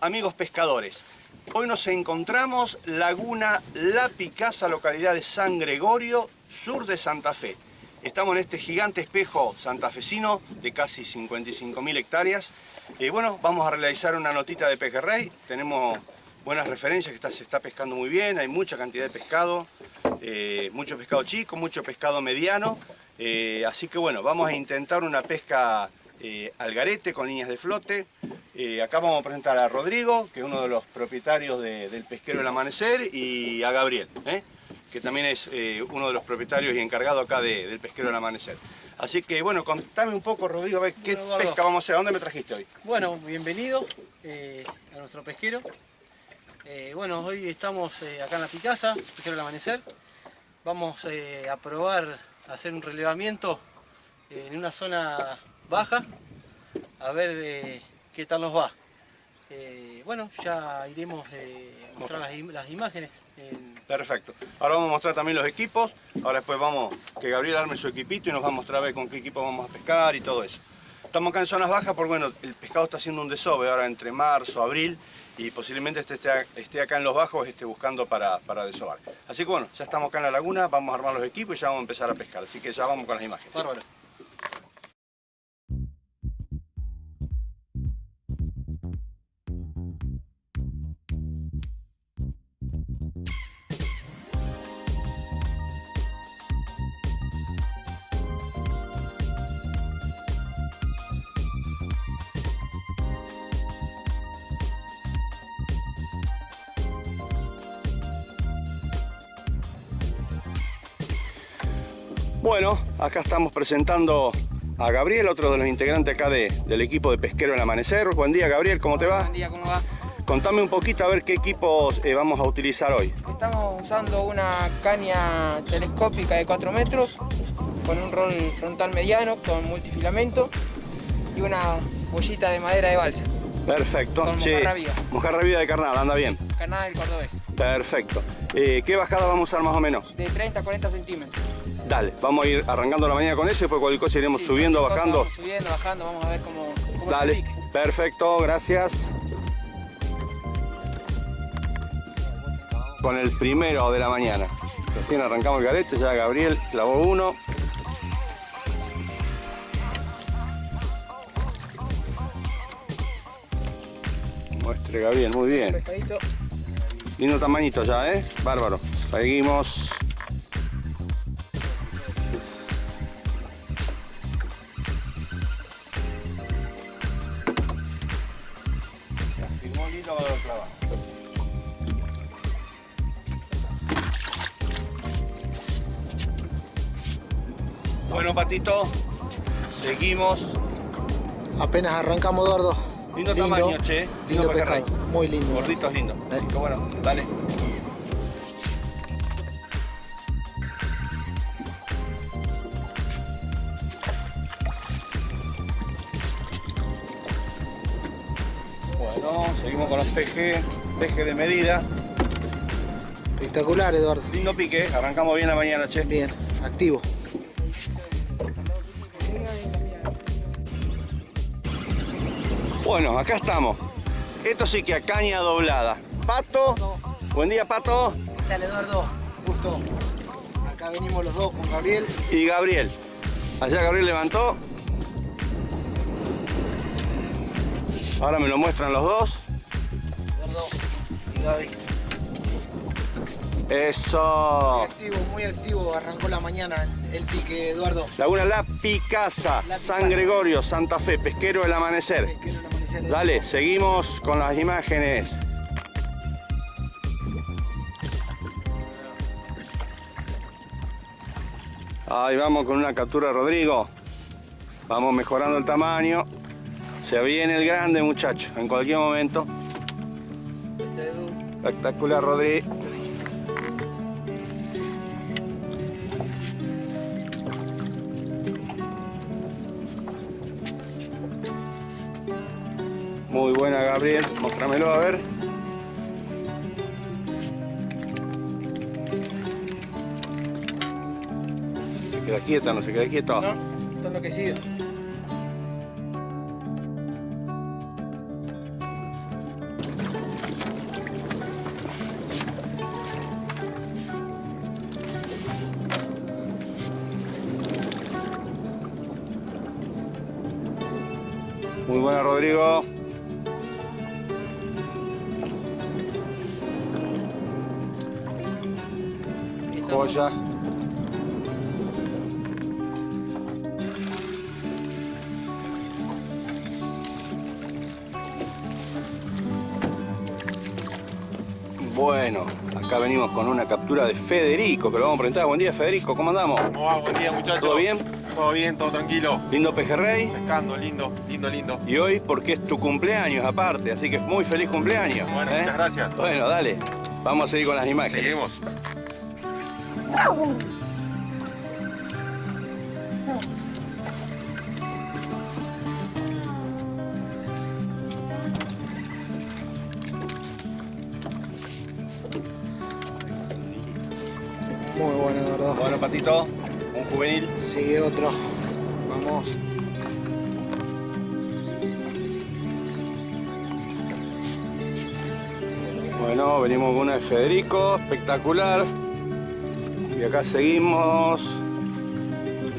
Amigos pescadores. Hoy nos encontramos Laguna La Picasa, localidad de San Gregorio, sur de Santa Fe. Estamos en este gigante espejo santafesino de casi 55.000 hectáreas. Eh, bueno, vamos a realizar una notita de pejerrey. Tenemos buenas referencias, que está, se está pescando muy bien, hay mucha cantidad de pescado, eh, mucho pescado chico, mucho pescado mediano. Eh, así que bueno, vamos a intentar una pesca eh, al garete con líneas de flote. Eh, acá vamos a presentar a Rodrigo, que es uno de los propietarios de- del Pesquero del Amanecer, y a Gabriel, ¿eh? que también es eh, uno de los propietarios y encargado acá de- del Pesquero del Amanecer. Así que bueno, contame un poco Rodrigo, a ver qué Bueno, pesca vamos a hacer, ¿a dónde me trajiste hoy? Bueno, bienvenido a nuestro pesquero. Bueno, hoy estamos acá en la Picasa, pesquero del amanecer. Vamos a probar a hacer un relevamiento en una zona baja, a ver eh, qué tal nos va. Eh, bueno, ya iremos eh, a mostrar las, im- las imágenes. en- Perfecto. Ahora vamos a mostrar también los equipos. Ahora después vamos, que Gabriel arme su equipito y nos va a mostrar a ver con qué equipo vamos a pescar y todo eso. Estamos acá en zonas bajas porque bueno, el pescado está haciendo un desove ahora entre marzo, abril y posiblemente este esté, esté acá en los bajos esté buscando para, para desovar. Así que bueno, ya estamos acá en la laguna, vamos a armar los equipos y ya vamos a empezar a pescar. Así que ya vamos con las imágenes. Bárbaro. Bueno, acá estamos presentando a Gabriel, otro de los integrantes acá de- del equipo de Pesquero del Amanecer. Buen día Gabriel, ¿cómo te va? Buen día, ¿cómo va? Contame un poquito a ver qué equipos eh, vamos a utilizar hoy. Estamos usando una caña telescópica de 4 metros con un rol frontal mediano con multifilamento y una bollita de madera de balsa. Perfecto. Con Che, mojarra viva. mojarra viva de carnada, anda bien. Canal del cordobés. Perfecto. Eh, ¿Qué bajada vamos a usar más o menos? De 30 a 40 centímetros. Dale, vamos a ir arrancando la mañana con eso y después cualquier cosa iremos Sí, subiendo, bajando. vamos subiendo, bajando, vamos a ver cómo, cómo Dale, pique. perfecto, gracias. Con el primero de la mañana. Recién arrancamos el garete, ya Gabriel clavó uno. Muestre Gabriel, muy bien. Lindo tamañito ya, ¿eh? Bárbaro. Seguimos. Bueno, Patito, seguimos. Apenas arrancamos, Eduardo. Lindo tamaño, che. Lindo Lindo pescado. Muy lindo. Gorditos lindo. Eh. Así que bueno, dale. Bueno, seguimos con los pejes, peje de medida. Espectacular, Eduardo. Lindo pique, arrancamos bien la mañana, che. Bien, activo. Bueno, acá estamos. Esto sí que a caña doblada. Pato, buen día Pato ¿Qué tal, Eduardo? Gusto. Acá venimos los dos con Gabriel. y Gabriel. Allá Gabriel levantó. Ahora me lo muestran los dos. Eduardo y Gaby. Muy Eso. activo, muy activo. Arrancó la mañana el, el pique, Eduardo. Laguna La Picasa, La San Picasa. Gregorio, Santa Fe, Pesquero del Amanecer. Pesquero el amanecer, Eduardo. Dale, seguimos con las imágenes. Ahí vamos con una captura de Rodrigo. Vamos mejorando el tamaño. Se viene el grande, muchacho, en cualquier momento. Espectacular, Rodri. Muy buena, Gabriel. Mostrámelo a ver. Se queda quieta, no se queda quieto. No, está enloquecido. Joya. Bueno, acá venimos con una captura de Federico, que lo vamos a presentar. Buen día, Federico, ¿cómo andamos? ¿Cómo va? Buen día, muchachos. ¿Todo bien? Todo bien, todo tranquilo. Lindo pejerrey. Pescando, lindo, lindo, lindo. Y hoy porque es tu cumpleaños aparte, así que muy feliz cumpleaños. Bueno, ¿eh? muchas gracias. Bueno, dale. Vamos a seguir con las imágenes. Seguimos. Muy bueno, de verdad. Bueno, Patito, un juvenil. Sigue otro. Vamos. Bueno, venimos con una de Federico, espectacular. Y acá seguimos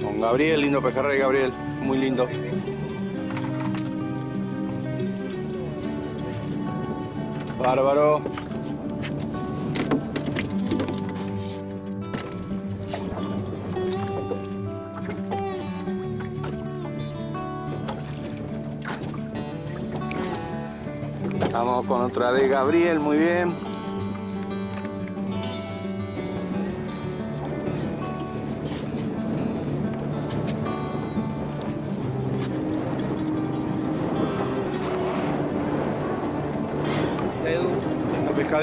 con Gabriel, lindo pejerrey Gabriel, muy lindo. Bárbaro. Estamos con otra de Gabriel, muy bien.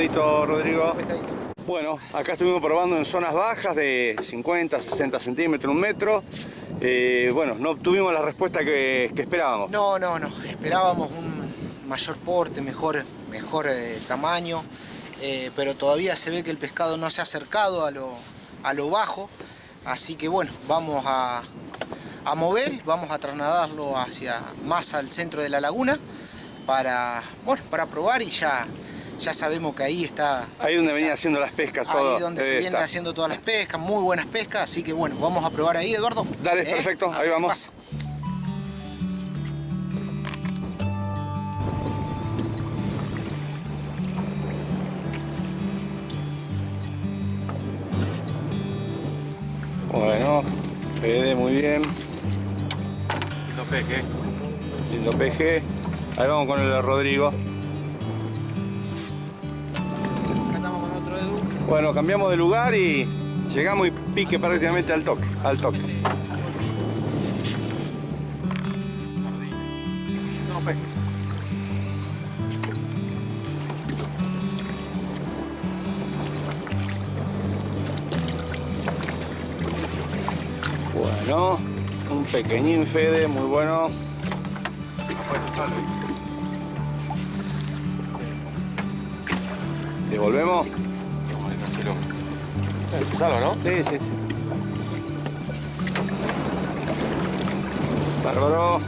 Pescadito, Rodrigo. pescadito. Bueno, acá estuvimos probando en zonas bajas de 50, 60 centímetros, un metro. Eh, bueno, no obtuvimos la respuesta que, que esperábamos. No, no, no. Esperábamos un mayor porte, mejor, mejor eh, tamaño, eh, pero todavía se ve que el pescado no se ha acercado a lo, a lo bajo. Así que bueno, vamos a, a mover, vamos a trasladarlo hacia más al centro de la laguna para, bueno, para probar y ya, ya sabemos que ahí está Ahí donde venía haciendo las pescas todo. Ahí donde se vienen haciendo todas las pescas, muy buenas pescas, así que bueno, vamos a probar ahí, Eduardo. Dale, perfecto, A ahí vamos. pasa. Bueno, Fede, muy bien. Lindo peje. Lindo peje. Ahí vamos con el de Rodrigo. Bueno, cambiamos de lugar y llegamos y pique prácticamente al toque. Al toque. Bueno, un pequeñín Fede, muy bueno. ¿Devolvemos? Se salva, ¿no? Sí, sí, sí. Bárbaro.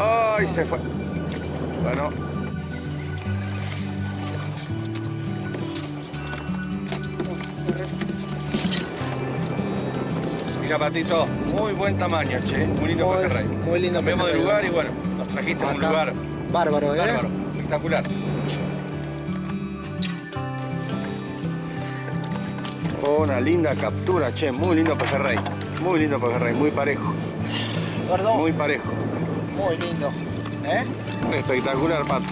¡Ay, se fue! Bueno. Mira, Patito, muy buen tamaño, che. Muy lindo Muy- pejerrey. muy lindo Cambiamos de lugar y bueno, nos trajiste a un lugar Bárbaro, ¿eh? bárbaro, espectacular. Una linda captura, che, muy lindo pejerrey. Muy lindo pejerrey, muy parejo, Eduardo, muy parejo. muy lindo. ¿Eh? Espectacular, Pato.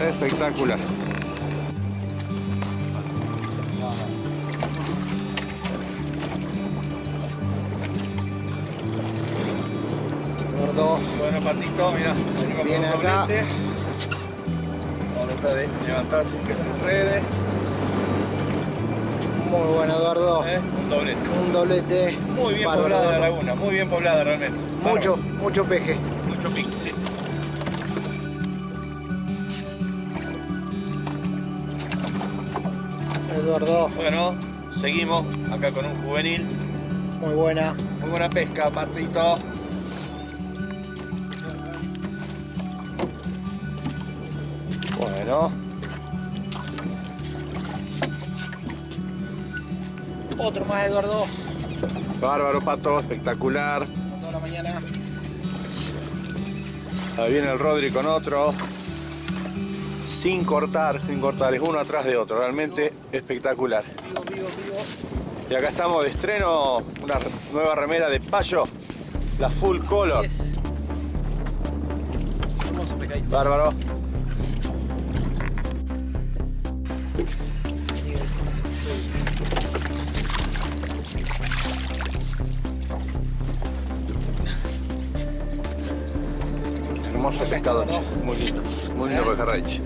Espectacular. Eduardo, Bueno, Patito, mira, venimos con Viene acá. doblete. De levantar sin que se enrede. muy bueno, Eduardo. ¿eh? Un doblete. Un doblete. Muy bien Bárbaro, poblada la laguna, muy bien poblada realmente. Mucho, mucho peje. Mucho pique, sí. Eduardo, Bueno, seguimos acá con un juvenil. muy buena. Muy buena pesca, Patito. Bueno, Otro más, Eduardo. Bárbaro, Pato, espectacular. Toda la mañana. Ahí viene el Rodri con otro. Sin cortar, sin cortar, es uno atrás de otro, realmente espectacular. Vivo, vivo, vivo. Y acá estamos de estreno, una nueva remera de Payo, la Full Color. Bárbaro. Hermoso pescado, che. muy lindo, muy lindo pejerrey. Sí.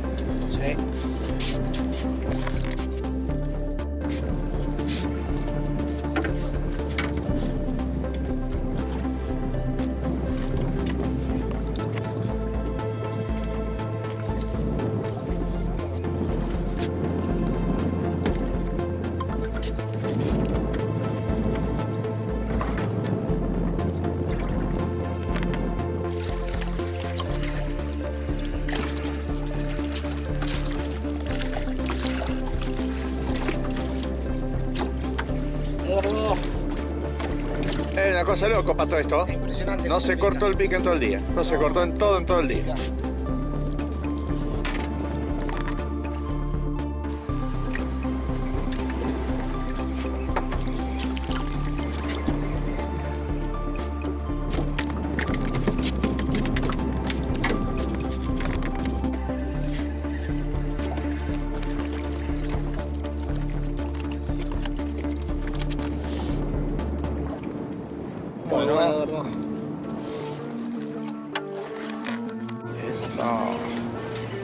Una cosa loco, Pato, esto. impresionante. No se cortó el pique en todo el día. No se cortó en todo, en todo el día.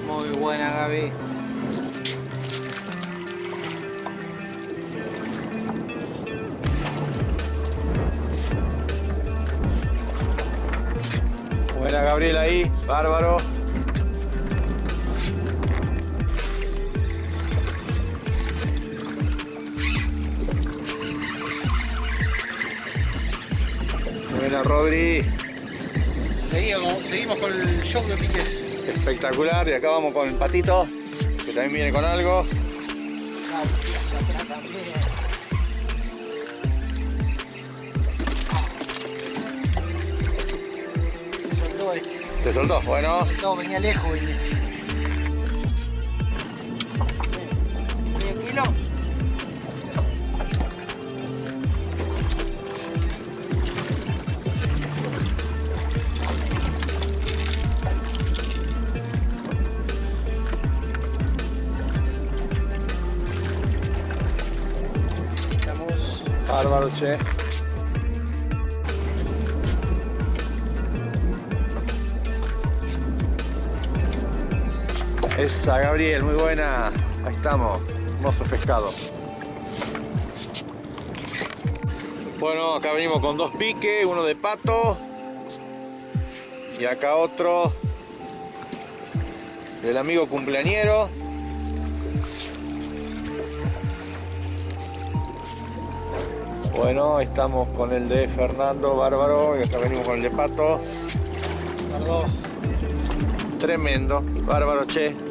Muy buena, Gaby. Buena Gabriel ahí, bárbaro. Buena Rodri, Seguimos, seguimos con el show de piques. espectacular. Y acá vamos con el patito, que también viene con algo. Se soltó este. Se soltó, bueno. No, venía lejos, venía. Esa, Gabriel, muy buena. Ahí estamos, hermoso pescado. Bueno, acá venimos con dos piques, uno de pato y acá otro del amigo cumpleañero. Bueno, estamos con el de Fernando Bárbaro y acá venimos con el de Pato. Tremendo, bárbaro, che.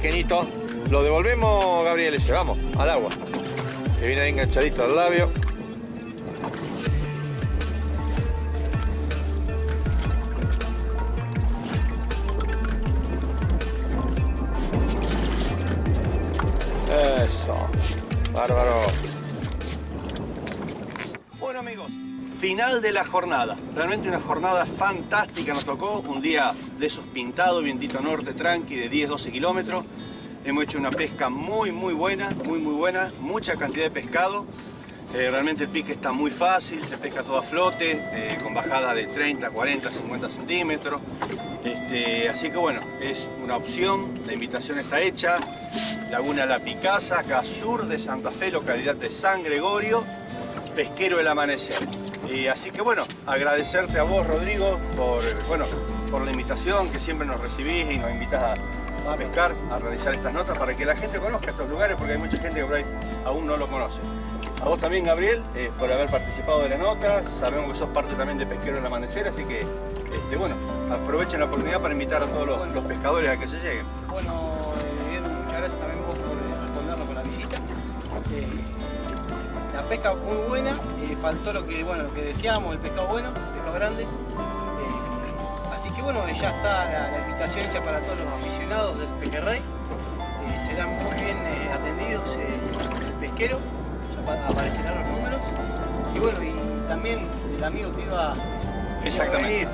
Pequeñito. Lo devolvemos, Gabriel, ese. Vamos, al agua. Que viene ahí enganchadito al labio. Eso. Bárbaro. Bueno amigos, final de la jornada. Realmente una jornada fantástica nos tocó. Un día de esos pintados, vientito norte, tranqui, de 10-12 kilómetros. Hemos hecho una pesca muy, muy buena, muy, muy buena. Mucha cantidad de pescado. Eh, realmente el pique está muy fácil, se pesca todo a flote, eh, con bajada de 30, 40, 50 centímetros. Este, así que bueno, es una opción, la invitación está hecha. Laguna La Picasa, acá sur de Santa Fe, localidad de San Gregorio, pesquero del amanecer. Y así que bueno, agradecerte a vos Rodrigo por bueno, por la invitación que siempre nos recibís y nos invitas a, pescar, a realizar estas notas para que la gente conozca estos lugares porque hay mucha gente que por ahí aún no lo conoce. A vos también, Gabriel, eh, por haber participado de la nota. Sabemos que sos parte también de Pesquero del Amanecer, así que, este, bueno, aprovechen la oportunidad para invitar a todos los, los pescadores a que se lleguen. Bueno, eh, Edu, muchas gracias también vos por eh, respondernos con la visita. Eh, la pesca muy buena, faltó lo que, bueno, lo que decíamos, el pescado bueno, el pescado grande. Así que bueno, ya está la, invitación hecha para todos los aficionados del pejerrey. Eh, serán muy bien eh, atendidos eh, el pesquero, ya pa- aparecerán los números. Y bueno, y también el amigo que iba, a venir,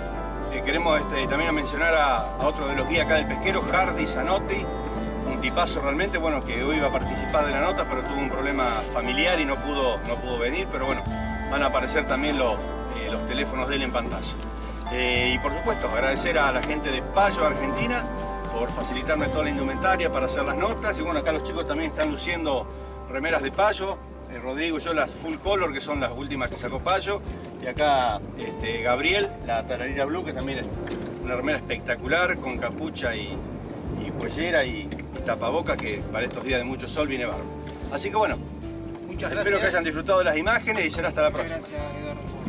Eh, queremos este, también mencionar a, otro de los guías acá del pesquero, Hardy Zanotti, un tipazo realmente, bueno, que hoy iba a participar de la nota, pero tuvo un problema familiar y no pudo, no pudo venir, pero bueno, van a aparecer también los, los teléfonos de él en pantalla. Eh, y por supuesto, agradecer a la gente de Payo, Argentina, por facilitarme toda la indumentaria para hacer las notas. Y bueno, acá los chicos también están luciendo remeras de Payo. Eh, Rodrigo y yo las full color, que son las últimas que sacó Payo. Y acá este, Gabriel, la tararira blue, que también es una remera espectacular, con capucha y, y cuellera y, y tapaboca, que para estos días de mucho sol viene bárbaro. Así que bueno, muchas espero que gracias. hayan disfrutado de las imágenes y será hasta la Muchas próxima. gracias, Eduardo.